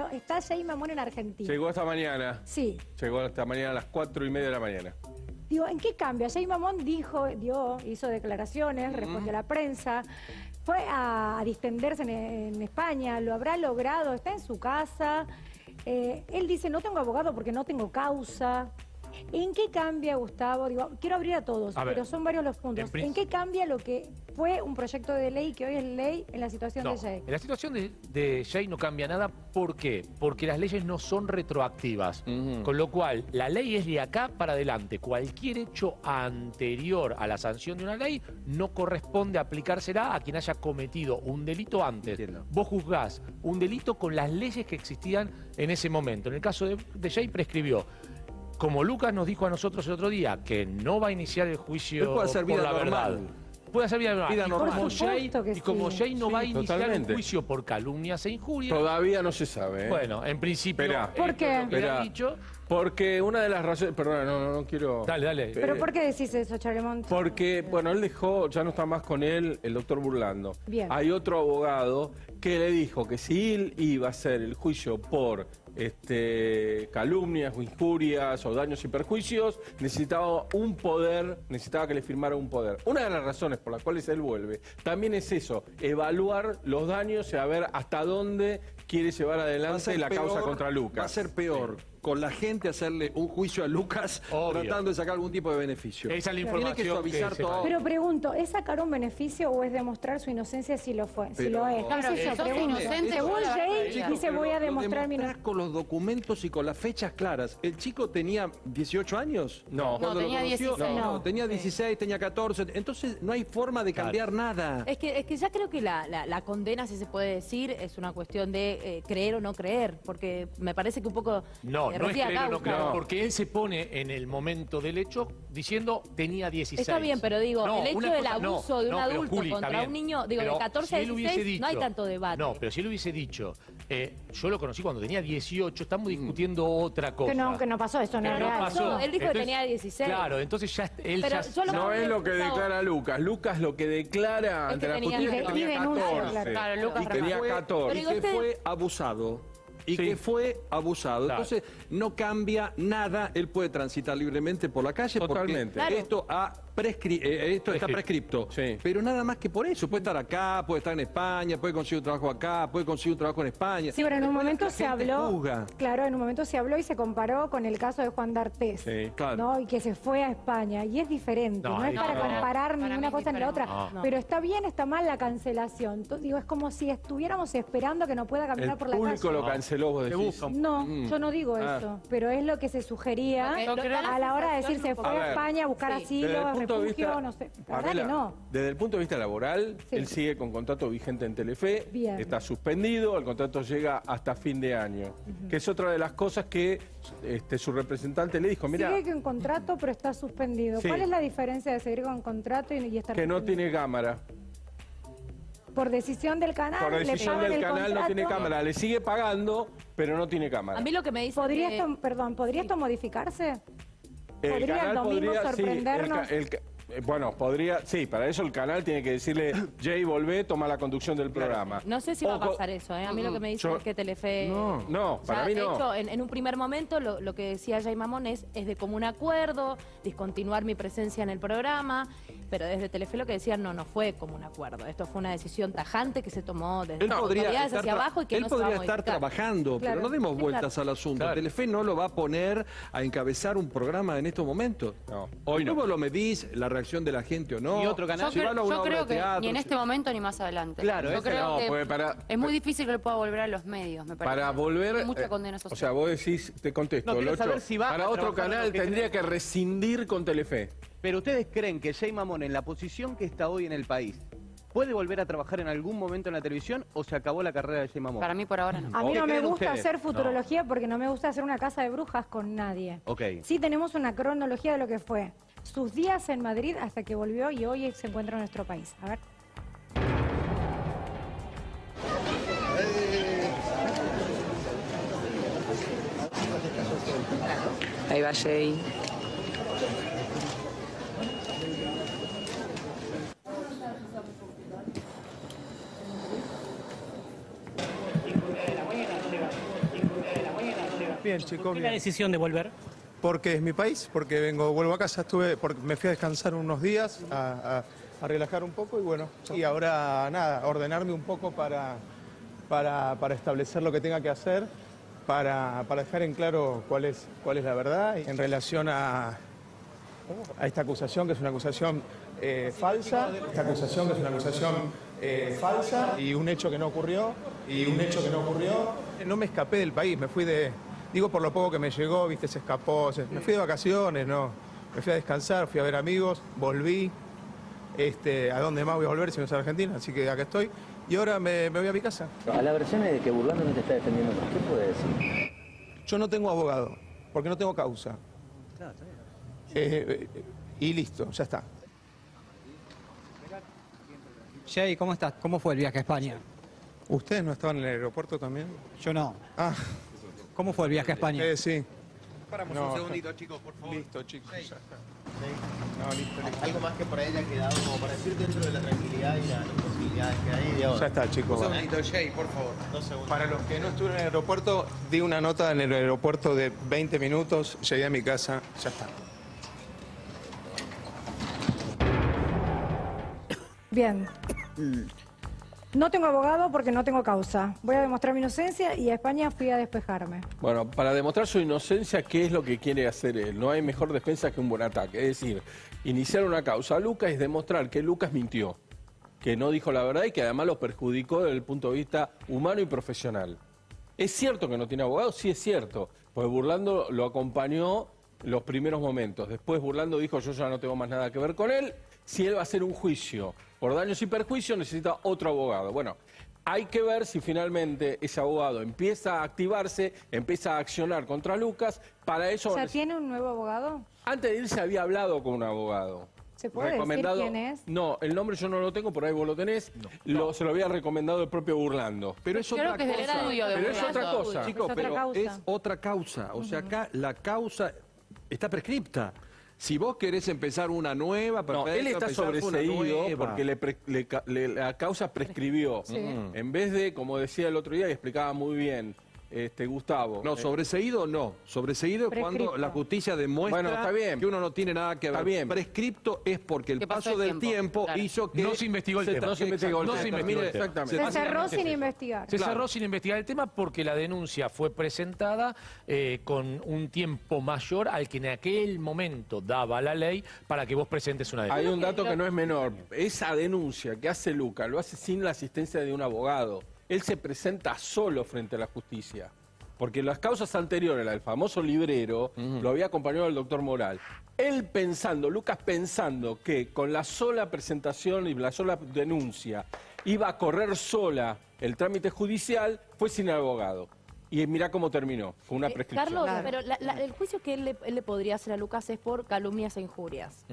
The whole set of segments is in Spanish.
pero está Jay Mamón en Argentina. Llegó esta mañana. Sí. Llegó esta mañana a las cuatro y media de la mañana. Digo, ¿en qué cambia? Jay Mamón dijo, dio, hizo declaraciones, respondió a la prensa, fue a, a distenderse en, en España, lo habrá logrado, está en su casa. Eh, él dice, no tengo abogado porque no tengo causa. ¿En qué cambia, Gustavo? Digo, quiero abrir a todos, A ver, pero son varios los puntos. en prin- ¿En qué cambia lo que fue un proyecto de ley que hoy es ley en la situación No, de Jay? en la situación de, de Jay no cambia nada. ¿Por qué? Porque las leyes no son retroactivas. Con lo cual, la ley es de acá para adelante. Cualquier hecho anterior a la sanción de una ley no corresponde aplicársela a quien haya cometido un delito antes. Entiendo. Vos juzgás un delito con las leyes que existían en ese momento. En el caso de, de Jay prescribió. Como Lucas nos dijo a nosotros el otro día que no va a iniciar el juicio puede hacer por vida la normal. verdad. Puede hacer vida normal. Vida Y como normal. Jay- supuesto que y como sí. Jay no Sí, va a iniciar totalmente. un juicio por calumnias e injurias, Todavía no se sabe. ¿eh? bueno, en principio... Esperá. ¿Por qué? Esperá. dicho. Porque una de las razones. Perdón, no, no, no quiero. Dale, dale. ¿Pero Eh, por qué decís eso, Charemont? Porque, bueno, él dejó, ya no está más con él, el doctor Burlando. Bien. Hay otro abogado que le dijo que si él iba a hacer el juicio por este, calumnias o injurias o daños y perjuicios, necesitaba un poder, necesitaba que le firmara un poder. Una de las razones por las cuales él vuelve también es eso, evaluar los daños y a ver hasta dónde quiere llevar adelante la causa contra Lucas. Va a ser peor con la gente hacerle un juicio a Lucas Obvio. tratando de sacar algún tipo de beneficio. Esa es la Tiene información que suavizar que se todo. Pero pregunto, ¿es sacar un beneficio o es demostrar su inocencia si lo fue? si Pero- lo es. Claro, ¿Qué sé si sos Pregunto. inocente, Según Jay, dice voy a demostrar mi inocencia. con los documentos y con las fechas claras. ¿El chico tenía 18 años? No. Cuando No, lo tenía conoció, 16. No, No. tenía 16, tenía 14. Entonces no hay forma de cambiar nada. Es que, es que ya creo que la, la- la condena, si se puede decir, es una cuestión de eh, creer o no creer, porque me parece que un poco... No, no es creer o no creer, porque él se pone en el momento del hecho diciendo tenía 16. Está bien, pero digo, No, el hecho del cosa- no, abuso de un adulto Juli, contra un niño, digo, Pero de 14 a si 16, no hay tanto debate. No, pero si él hubiese dicho, eh, yo lo conocí cuando tenía 18, estamos discutiendo otra cosa. Que no, que no pasó, eso no no real. pasó. Él dijo que tenía 16. Claro, entonces ya él Pero ya... yo lo- No es lo que declara Lucas. Lucas lo que declara ante la tenía- justicia tenía denuncia, 14. claro. Lucas tenía fue- 14. y que fue abusado. Y Sí. que fue abusado. Claro. Entonces, no cambia nada. Él puede transitar libremente por la calle Totalmente. porque Claro. esto, ha prescri- eh, esto está Prescripto. Sí. Pero nada más que por eso. Puede estar acá, puede estar en España, puede conseguir un trabajo acá, puede conseguir un trabajo en España. Sí, pero en un momento se habló, juzga. claro, en un momento se habló y se comparó con el caso de Juan D'Artés, Sí. Claro. ¿no? Y que se fue a España, y es diferente, no, No, es para comparar Para ni mí una es cosa ni la otra. No. pero está bien, está mal la cancelación. Entonces, digo, es como si estuviéramos esperando que no pueda caminar El por la público calle. lo canceló, vos decís. No, Mm. yo no digo Ah. eso, pero es lo que se sugería a la hora de decir se fue A a, España a buscar sí. asilo, Desde el punto de vista, no sé. La verdad Pamela, que no. Desde el punto de vista laboral, Sí. él sigue con contrato vigente en Telefe, Bien. está suspendido, el contrato llega hasta fin de año, que es otra de las cosas que este, su representante le dijo, mira, Sigue con contrato, pero está suspendido. Sí. ¿Cuál es la diferencia de seguir con contrato y, y estar que no tiene cámara. Por decisión del canal, Por le decisión pagan del el canal no tiene cámara, le sigue pagando, pero no tiene cámara. A mí lo que me dice ¿Podría que- esto, perdón, ¿podría esto modificarse? El ¿Podría el domingo sí, el ca- sorprendernos? el eh, bueno, podría, sí, para eso el canal tiene que decirle, Jay, volvé, toma la conducción del programa. No sé si va a pasar eso, ¿eh? A mí lo que me dice Yo- es que Telefe... No. No, para Ya, mí de no. hecho, en, en un primer momento lo, lo que decía Jay Mamón es, es de común acuerdo, discontinuar mi presencia en el programa, pero desde Telefe lo que decían no, no fue común acuerdo. Esto fue una decisión tajante que se tomó desde las podría autoridades hacia abajo y que él no se va a podría estar trabajando, Claro. pero no demos vueltas claro. al asunto. Claro. Telefe no lo va a poner a encabezar un programa en estos momentos. No, hoy no. ¿Cómo lo medís? ¿La reacción de la gente o no? Y otro canal. Si Yo a creo- una yo creo que teatro, ni en este momento ni más adelante. Claro, yo creo no, que porque para- es muy difícil que lo pueda volver a los medios, me parece. Para volver. Hay mucha eh, condena o social. sea, vos decís, te contesto. No, quiero Locho, saber si va para otro canal tendría que rescindir con Telefe. Pero ustedes creen que Jay Mamón, en la posición que está hoy en el país, puede volver a trabajar en algún momento en la televisión o se acabó la carrera de Jay Mamón? Para mí por ahora no. A mí ¿Qué no me gusta ustedes? hacer futurología porque no me gusta hacer una casa de brujas con nadie. Ok. Sí tenemos una cronología de lo que fue sus días en Madrid hasta que volvió y hoy se encuentra en nuestro país. A ver. Ahí va Jay. Bien, chicos, ¿Por qué la decisión de volver? Porque es mi país, porque vengo, vuelvo a casa, estuve, porque me fui a descansar unos días, a, a- a relajar un poco y bueno, y ahora nada, ordenarme un poco para, para, para establecer lo que tenga que hacer, para, para dejar en claro cuál es, cuál es la verdad en relación a, a esta acusación, que es una acusación eh, falsa, esta acusación que es una acusación eh, falsa y un hecho que no ocurrió, y un hecho que no ocurrió. No me escapé del país, me fui de, digo por lo poco que me llegó, viste, se escapó, se- me fui de vacaciones, no, me fui a descansar, fui a ver amigos, volví, este, ¿a dónde más voy a volver si no es a Argentina? Así que acá estoy, y ahora me, me voy a mi casa. A la versión de que Burlando no te está defendiendo, ¿qué puede decir? Yo no tengo abogado, porque no tengo causa. Eh, eh, y listo, ya está. Jay, ¿cómo estás? ¿Cómo fue el viaje a España? ¿Ustedes no estaban en el aeropuerto también? Yo no. Ah, ¿Cómo fue el viaje a España? eh, sí. Paramos No, un segundito, chicos, por favor. Listo, chicos, ya está. No, listo, listo. Algo más que por ahí haya quedado como para decir dentro de la tranquilidad y las posibilidades que hay de ahora. Ya está, chicos. Un segundito, Jay, por favor. Dos segundos. Para los que no estuvieron en el aeropuerto, di una nota en el aeropuerto de 20 minutos, llegué a mi casa, ya está. Bien. No tengo abogado porque no tengo causa. Voy a demostrar mi inocencia y a España fui a despejarme. Bueno, para demostrar su inocencia, ¿qué es lo que quiere hacer él? No hay mejor defensa que un buen ataque. Es decir, iniciar una causa a Lucas es demostrar que Lucas mintió, que no dijo la verdad y que además lo perjudicó desde el punto de vista humano y profesional. ¿Es cierto que no tiene abogado? Sí, es cierto. Pues Burlando lo acompañó los primeros momentos. Después Burlando dijo, yo ya no tengo más nada que ver con él. Si él va a hacer un juicio por daños y perjuicios, necesita otro abogado. Bueno, hay que ver si finalmente ese abogado empieza a activarse, empieza a accionar contra Lucas. Para eso, O sea, ¿tiene un nuevo abogado? antes de irse había hablado con un abogado. ¿Se puede decir quién es? No, el nombre yo no lo tengo, por ahí vos lo tenés. Lo- se lo había recomendado el propio Burlando. Pero es Creo otra que cosa. de Pero es otra cosa. Chicos, Es otra pero causa. es otra causa. O sea, acá la causa está prescripta. Si vos querés empezar una nueva, No, perfecto, él está sobreseído porque le pre- le ca- le- la causa prescribió. En vez de, como decía el otro día y explicaba muy bien este Gustavo. No, eh, sobreseído no. Sobreseído es cuando la justicia demuestra Bueno, está bien. que uno no tiene nada que ver. Está bien. Prescripto es porque el paso el del tiempo, tiempo claro. hizo que... No se investigó el tema. No se investigó el No tema. se investigó el tema. Exactamente. Se cerró sin investigar. Se Claro. cerró sin investigar el tema porque la denuncia fue presentada eh, con un tiempo mayor al que en aquel momento daba la ley para que vos presentes una Hay denuncia. un dato que no es menor. Esa denuncia que hace Luca lo hace sin la asistencia de un abogado. Él se presenta solo frente a la justicia. Porque las causas anteriores, la del famoso librero, lo había acompañado el doctor Moral. Él pensando, Lucas pensando que con la sola presentación y la sola denuncia iba a correr sola el trámite judicial, fue sin abogado. Y mira cómo terminó, con una Eh, prescripción. Carlos, pero la- la- el juicio que él le, él le podría hacer a Lucas es por calumnias e injurias.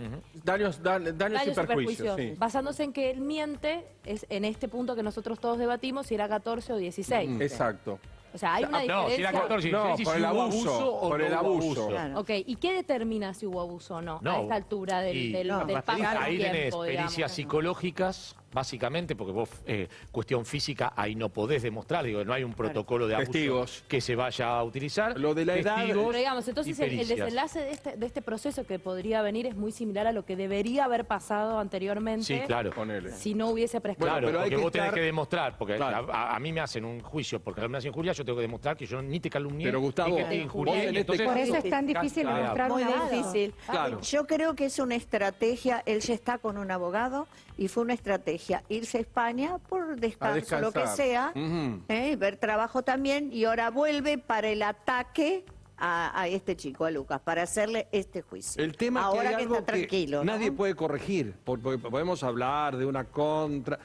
Daños, dan- daños, Daños y perjuicios. perjuicios. sí. Basándose en que él miente, es en este punto que nosotros todos debatimos, si era 14 o 16. Mm, Exacto. O sea, hay una Ah, no, si diferencia. era 14 y No, 16, por el abuso, o por no el abuso. Claro. Ok, ¿y qué determina si hubo abuso o no, No. a esta altura del, Y- del, No, del paso Ahí tenés tiempo, digamos? pericias psicológicas, básicamente, porque vos, eh, cuestión física, ahí no podés demostrar, digo, no hay un protocolo de abuso Testigos. que se vaya a utilizar. Lo de la edad- Testigos Pero digamos, entonces el, desenlace de este, de este proceso que podría venir es muy similar a lo que debería haber pasado anteriormente Sí, claro. Ponele. si no hubiese prescrito. Claro, pero hay porque que vos tenés que demostrar, porque Claro. a, a mí me hacen un juicio por calumnias e injurias, yo tengo que demostrar que yo ni te calumnié, Pero, Gustavo, ni que te vos injurié, este entonces- Por eso es tan difícil Claro. demostrar Muy difícil. Claro. Yo creo que es una estrategia, él ya está con un abogado y fue una estrategia irse a España por descanso, lo que sea. ¿eh? ver trabajo también y ahora vuelve para el ataque a, a este chico, a Lucas, para hacerle este juicio. El tema ahora es que, hay algo está tranquilo. que ¿no? nadie puede corregir, por- porque podemos hablar de una contra.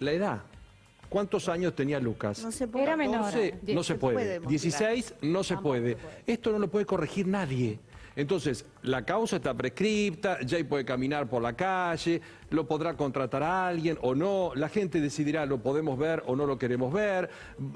La edad. ¿Cuántos años tenía Lucas? No se puede. Era menor. 14, no se puede. puede demostrar. 16 no se puede. Esto no lo puede corregir nadie. Entonces, la causa está prescripta, Jay puede caminar por la calle, lo podrá contratar a alguien o no, la gente decidirá lo podemos ver o no lo queremos ver,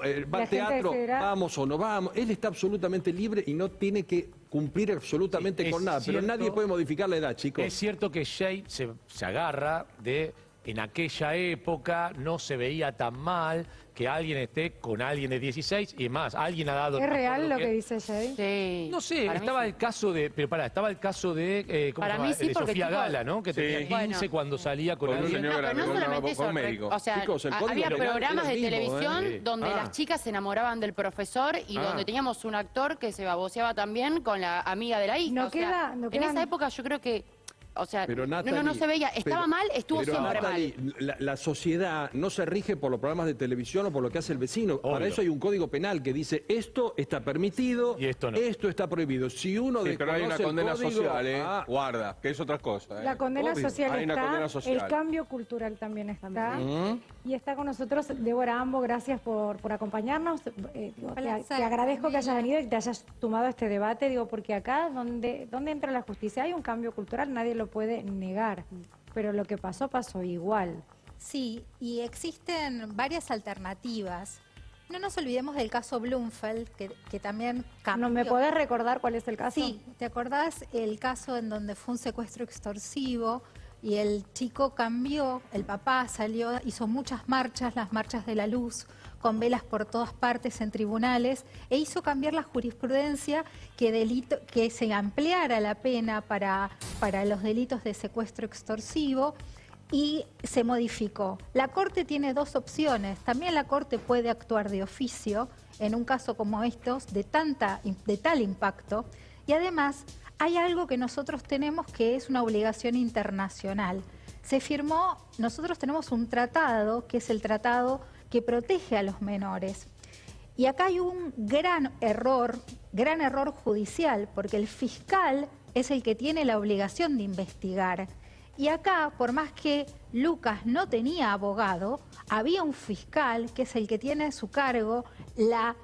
eh, va al teatro, decidirá. vamos o no vamos, él está absolutamente libre y no tiene que cumplir absolutamente Sí, con nada, pero nadie puede modificar la edad, chicos. Es cierto que Jay se, se agarra de en aquella época no se veía tan mal que alguien esté con alguien de 16 y más, alguien ha dado... ¿Es real lo que dice Jay? Sí. No sé, Para estaba sí. el caso de, pero pará, estaba el caso de, eh, ¿cómo Para se mí sí, de porque, Sofía Gala, ¿no? Que Sí. tenía 15 Bueno. cuando salía con, Con un alguien. señor No, pero no solamente eso, médico. o sea, Chicos, había programas de mismo, televisión ¿eh? donde Ah. las chicas se enamoraban del profesor y Ah. donde teníamos un actor que se baboseaba también con la amiga de la hija. No o sea, queda- no en quedan- esa época yo creo que, o sea, Pero no, no, se veía, estaba pero- mal, estuvo pero, siempre Natalie, mal. La, la sociedad no se rige por los programas de televisión o por lo que hace el vecino. Para eso hay un código penal que dice esto está permitido Y esto no. está prohibido. Si uno Sí, pero hay una condena código- social, ¿eh? Ah, Guarda, que es otra cosa. ¿eh? La condena Obvio. social Hay una está, condena social. el cambio cultural también está. Mm. Y está con nosotros Débora Ambo, gracias por, por acompañarnos. Eh, digo, te, agradezco que hayas venido y que te hayas tomado este debate, digo, porque acá donde, donde entra la justicia hay un cambio cultural, nadie lo puede negar. Pero lo que pasó, pasó igual. Sí, y existen varias alternativas. No nos olvidemos del caso Blumfeld, que, que también cambió. ¿No me podés recordar cuál es el caso? Sí, ¿te acordás el caso en donde fue un secuestro extorsivo y el chico cambió, el papá salió, hizo muchas marchas, las marchas de la luz, con velas por todas partes en tribunales, e hizo cambiar la jurisprudencia que, delito, que se ampliara la pena para, para los delitos de secuestro extorsivo y se modificó. La Corte tiene dos opciones. También la Corte puede actuar de oficio en un caso como estos de, tanta, de tal impacto. Y además hay algo que nosotros tenemos que es una obligación internacional. Se firmó, nosotros tenemos un tratado, que es el tratado que protege a los menores. Y acá hay un gran error, gran error judicial, porque el fiscal es el que tiene la obligación de investigar. Y acá, por más que Lucas no tenía abogado, había un fiscal que es el que tiene a su cargo la,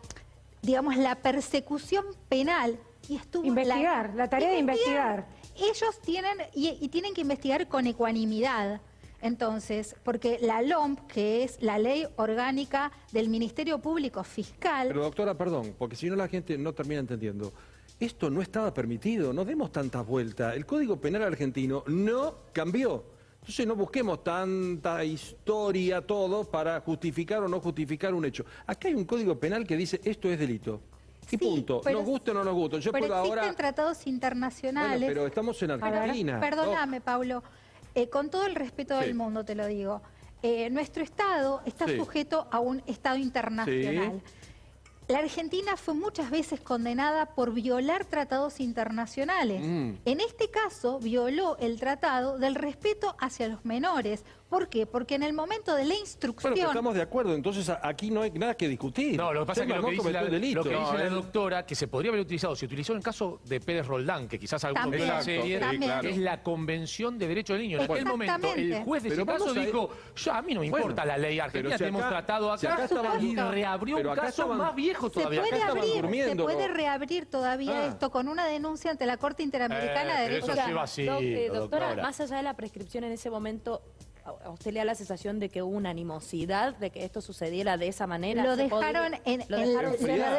digamos, la persecución penal. Y estuvo Investigar, la tarea de investigar. Ellos tienen, y, y tienen que investigar con ecuanimidad. Entonces, porque la LOMP, que es la ley orgánica del Ministerio Público Fiscal, Pero doctora, perdón, porque si no la gente no termina entendiendo. Esto no estaba permitido, no demos tantas vueltas. El Código Penal argentino no cambió. Entonces no busquemos tanta historia, todo, para justificar o no justificar un hecho. Acá hay un Código Penal que dice esto es delito. Y Sí, punto. pero- nos guste o no nos guste. Yo pero puedo existen ahora... tratados internacionales. Bueno, pero estamos en Argentina. Perdóname, Pablo. Eh, con todo el respeto Sí. del mundo te lo digo. Eh, nuestro Estado está Sí. sujeto a un Estado internacional. La Argentina fue muchas veces condenada por violar tratados internacionales. Mm. En este caso, violó el tratado del respeto hacia los menores. ¿Por qué? Porque en el momento de la instrucción... Bueno, pero estamos de acuerdo, entonces aquí no hay nada que discutir. No, lo que pasa es que lo que dice la, lo que dice No, la doctora, que se podría haber utilizado, se utilizó en el caso de Pérez Roldán, que quizás También, vieron la serie, es la Convención de Derechos del Niño. En aquel momento, el juez de ese caso dijo, a mí no me Bueno, importa la ley argentina, si tenemos acá- tratado si acá, estaban- y reabrió pero un caso estaban- más viejo Se todavía. puede Acá estaban abrir, se puede ¿no? reabrir todavía Ah. esto con una denuncia ante la Corte Interamericana Eh, de Derechos eso Humanos. lleva así, Doc- eh, doctora, doctora. más allá de la prescripción en ese momento, ¿a a usted le da la sensación de que hubo una animosidad de que esto sucediera de esa manera? Lo ¿Se dejaron podría- en, lo en-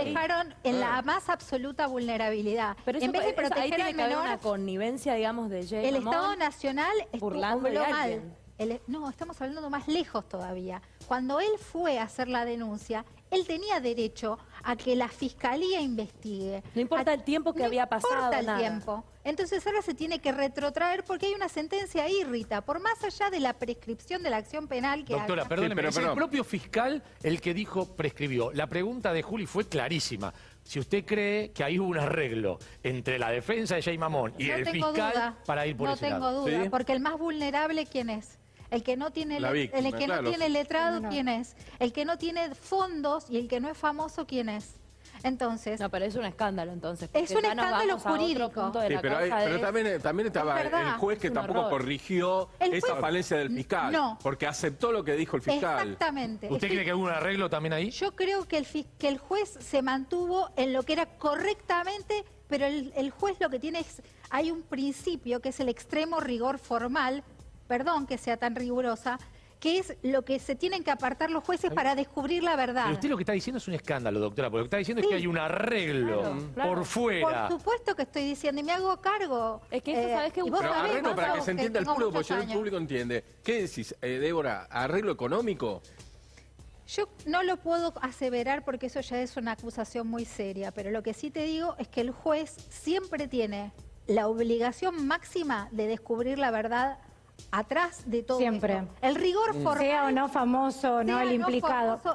dejaron lo en la más absoluta vulnerabilidad. Pero eso, en vez de eso- ahí proteger tiene al que haber menor, una connivencia, digamos, de Jay el. Estado Nacional burlando de mal. El- no, estamos hablando más lejos todavía. Cuando él fue a hacer la denuncia, él tenía derecho a que la fiscalía investigue. No importa A- el tiempo que no había pasado, importa el nada. tiempo. Entonces ahora se tiene que retrotraer porque hay una sentencia ahí, Rita, por más allá de la prescripción de la acción penal que Doctora, perdóneme, pero- es el propio fiscal el que dijo, prescribió. La pregunta de Juli fue clarísima. Si usted cree que ahí hubo un arreglo entre la defensa de Jay Mamón y no el tengo fiscal duda. para ir por no ese tengo lado. duda, ¿Sí? porque el más vulnerable quién es. El que no tiene La le- víctima, el que claro. no tiene letrado No. quién es. El que no tiene fondos y el que no es famoso quién es. Entonces, No, pero es un escándalo entonces. Es un escándalo jurídico. Sí, pero, hay- causa pero de- también, también estaba Es verdad, el juez que tampoco horror. corrigió El esa juez- falencia del fiscal. No. Porque aceptó lo que dijo el fiscal. exactamente. ¿Usted cree que hubo un arreglo también ahí? Yo creo que el, que el juez se mantuvo en lo que era correctamente, pero el, el juez lo que tiene es, hay un principio que es el extremo rigor formal, perdón que sea tan rigurosa, que es lo que se tienen que apartar los jueces para descubrir la verdad. Pero usted lo que está diciendo es un escándalo, doctora, porque lo que está diciendo es que hay un arreglo Claro, claro. por fuera. Por supuesto que estoy diciendo y me hago cargo. Es que eso, ¿sabes qué? y vos Pero sabés, arreglo vos para que se entienda el público, porque el público entiende. ¿Qué decís, eh, Débora? ¿Arreglo económico? Yo no lo puedo aseverar porque eso ya es una acusación muy seria, pero lo que sí te digo es que el juez siempre tiene la obligación máxima de descubrir la verdad atrás de todo Siempre. esto. El rigor formal Sea o no famoso, no el implicado. famoso,